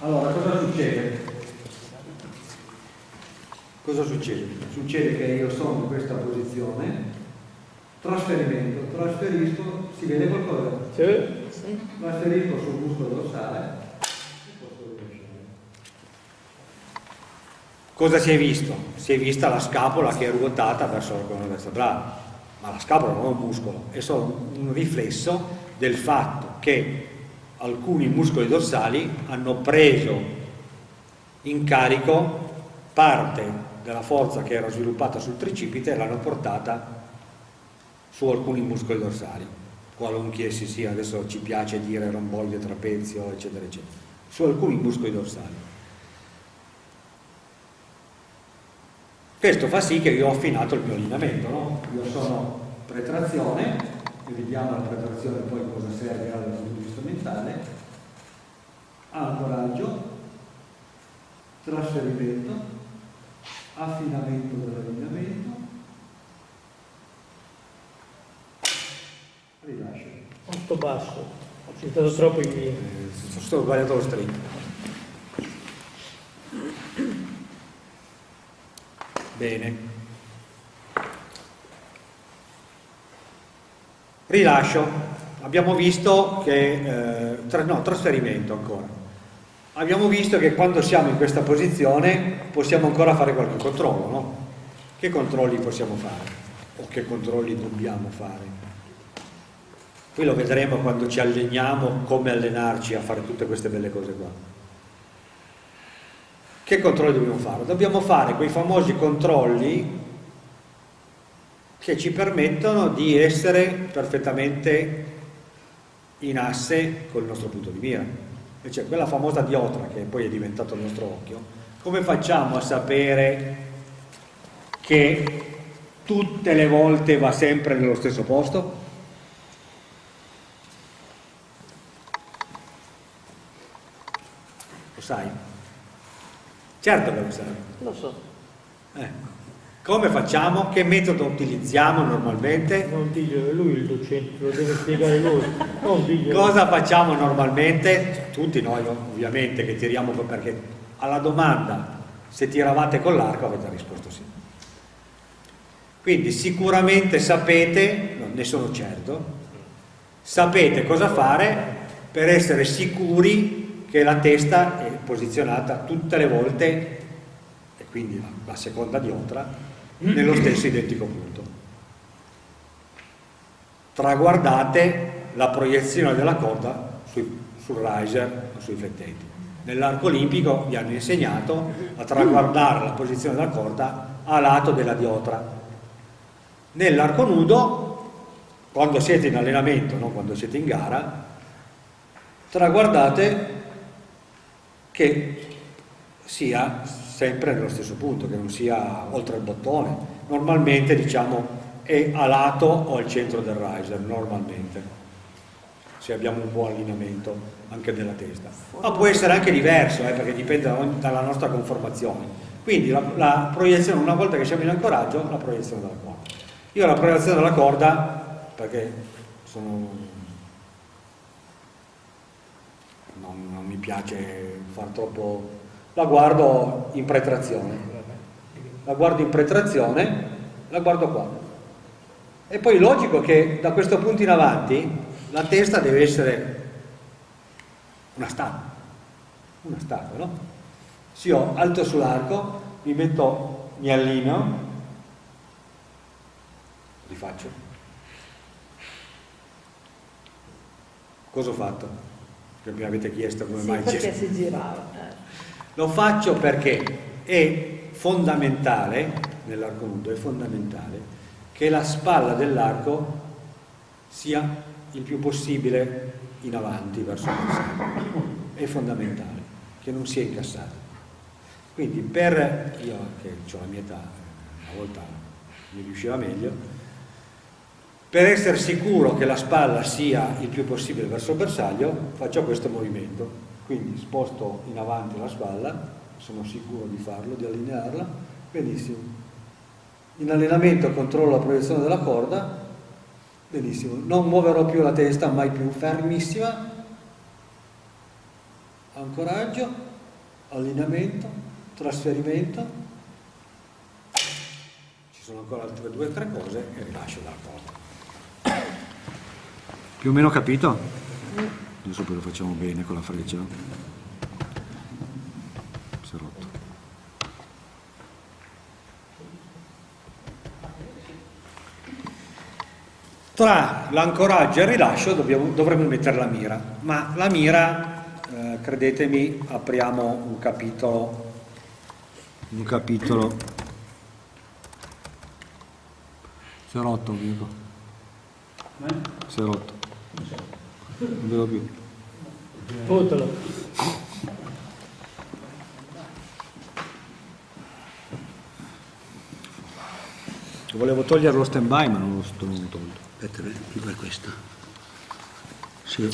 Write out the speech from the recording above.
Allora, cosa succede? Cosa succede? Succede che io sono in questa posizione, trasferimento, trasferisco, si vede qualcosa? Sì. Trasferisco sul muscolo dorsale Cosa si è visto? Si è vista la scapola che è ruotata verso la colonna vertebrale, ma la scapola non è un muscolo, è solo un riflesso del fatto che alcuni muscoli dorsali hanno preso in carico parte della forza che era sviluppata sul tricipite e l'hanno portata su alcuni muscoli dorsali, qualunque essi sia, adesso ci piace dire romboide, trapezio, eccetera, eccetera, su alcuni muscoli dorsali. Questo fa sì che io ho affinato il mio allineamento, no? Io sono pretrazione, e vediamo la pretrazione poi cosa serve dal punto di vista mentale, ancoraggio, trasferimento, affinamento dell'allineamento, rilascio. Molto basso, è stato troppo in via. Eh, sto sbagliato lo string. Bene. Rilascio. Abbiamo visto che, eh, tra, no, trasferimento ancora. Abbiamo visto che quando siamo in questa posizione possiamo ancora fare qualche controllo, no? Che controlli possiamo fare? O che controlli dobbiamo fare? Poi lo vedremo quando ci alleniamo come allenarci a fare tutte queste belle cose qua. Che controlli dobbiamo fare? Dobbiamo fare quei famosi controlli che ci permettono di essere perfettamente in asse col nostro punto di mira. E cioè quella famosa diotra che poi è diventato il nostro occhio, come facciamo a sapere che tutte le volte va sempre nello stesso posto? Lo sai? Certo che lo sai. Lo so. Ecco. Come facciamo? Che metodo utilizziamo normalmente? Non diglielo, lui il docente, lo deve spiegare lui. Non diglielo. Cosa facciamo normalmente? Tutti noi ovviamente che tiriamo perché alla domanda se tiravate con l'arco avete risposto sì. Quindi sicuramente sapete, non ne sono certo, sapete cosa fare per essere sicuri che la testa è posizionata tutte le volte, e quindi la, la seconda diotra, nello stesso identico punto. Traguardate la proiezione della corda sui, sul riser o sui flettenti. Nell'arco olimpico vi hanno insegnato a traguardare la posizione della corda a lato della diotra. Nell'arco nudo, quando siete in allenamento, non quando siete in gara, traguardate che sia sempre nello stesso punto, che non sia oltre il bottone. Normalmente diciamo è a lato o al centro del riser, normalmente, se abbiamo un buon allineamento anche della testa. Ma può essere anche diverso, eh, perché dipende dalla nostra conformazione. Quindi la, la, proiezione, una volta che siamo in ancoraggio, la proiezione della corda. Io la proiezione della corda, perché sono, non, non mi piace far troppo... la guardo in pretrazione. La guardo in pretrazione, la guardo qua. E poi logico che da questo punto in avanti la testa deve essere una statua. Una statua, no? Se io alto sull'arco, mi metto, mi allineo, rifaccio. Cosa ho fatto? che mi avete chiesto come sì, mai perché si girava eh. Lo faccio perché è fondamentale nell'arco nudo è fondamentale che la spalla dell'arco sia il più possibile in avanti verso il bersaglio è fondamentale che non sia incassata quindi per io che ho la mia età una volta mi riusciva meglio per essere sicuro che la spalla sia il più possibile verso il bersaglio, faccio questo movimento. Quindi sposto in avanti la spalla, sono sicuro di farlo, di allinearla, benissimo. In allenamento controllo la proiezione della corda, benissimo. Non muoverò più la testa, mai più, fermissima. Ancoraggio, allineamento, trasferimento, ci sono ancora altre due o tre cose e rilascio dalla corda. Più o meno capito? Adesso poi lo facciamo bene con la freccia. Si è rotto. Tra l'ancoraggio e il rilascio dobbiamo- dovremmo mettere la mira, ma la mira, eh, credetemi, apriamo un capitolo, un capitolo, si è rotto Vico, si è rotto, non vedo più. Fottolo. Volevo togliere lo stand by ma non lo sto non l'ho tolto. Aspetta, fai questo. Sì.